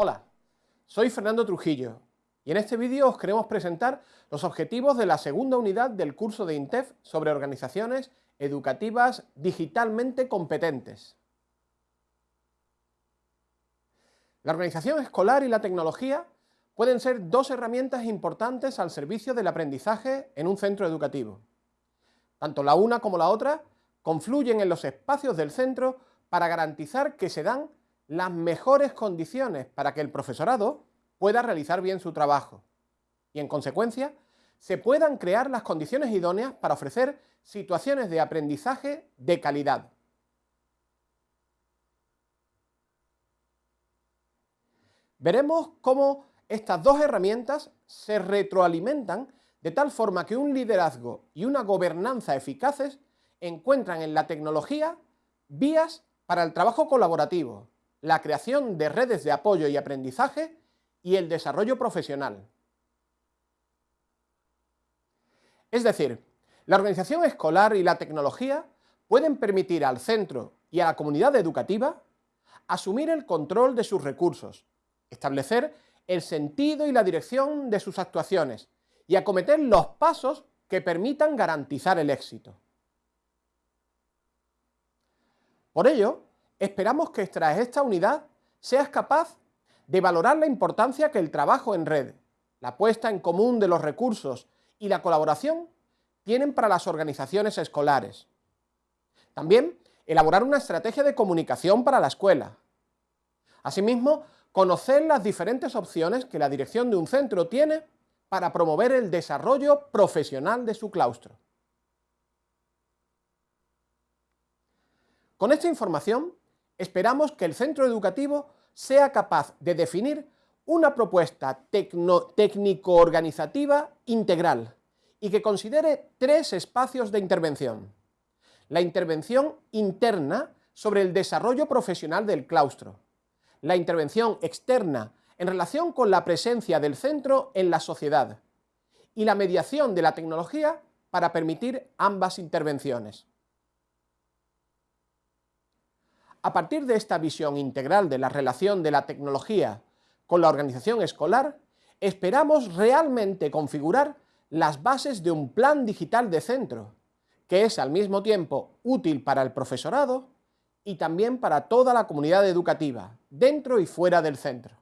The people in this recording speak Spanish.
Hola, soy Fernando Trujillo y en este vídeo os queremos presentar los objetivos de la segunda unidad del curso de INTEF sobre organizaciones educativas digitalmente competentes. La organización escolar y la tecnología pueden ser dos herramientas importantes al servicio del aprendizaje en un centro educativo. Tanto la una como la otra confluyen en los espacios del centro para garantizar que se dan las mejores condiciones para que el profesorado pueda realizar bien su trabajo y, en consecuencia, se puedan crear las condiciones idóneas para ofrecer situaciones de aprendizaje de calidad. Veremos cómo estas dos herramientas se retroalimentan de tal forma que un liderazgo y una gobernanza eficaces encuentran en la tecnología vías para el trabajo colaborativo, la creación de redes de apoyo y aprendizaje y el desarrollo profesional. Es decir, la organización escolar y la tecnología pueden permitir al centro y a la comunidad educativa asumir el control de sus recursos, establecer el sentido y la dirección de sus actuaciones y acometer los pasos que permitan garantizar el éxito. Por ello, Esperamos que tras esta unidad seas capaz de valorar la importancia que el trabajo en red, la puesta en común de los recursos y la colaboración tienen para las organizaciones escolares. También elaborar una estrategia de comunicación para la escuela. Asimismo, conocer las diferentes opciones que la dirección de un centro tiene para promover el desarrollo profesional de su claustro. Con esta información esperamos que el centro educativo sea capaz de definir una propuesta técnico-organizativa integral y que considere tres espacios de intervención. La intervención interna sobre el desarrollo profesional del claustro, la intervención externa en relación con la presencia del centro en la sociedad y la mediación de la tecnología para permitir ambas intervenciones. A partir de esta visión integral de la relación de la tecnología con la organización escolar, esperamos realmente configurar las bases de un plan digital de centro, que es al mismo tiempo útil para el profesorado y también para toda la comunidad educativa, dentro y fuera del centro.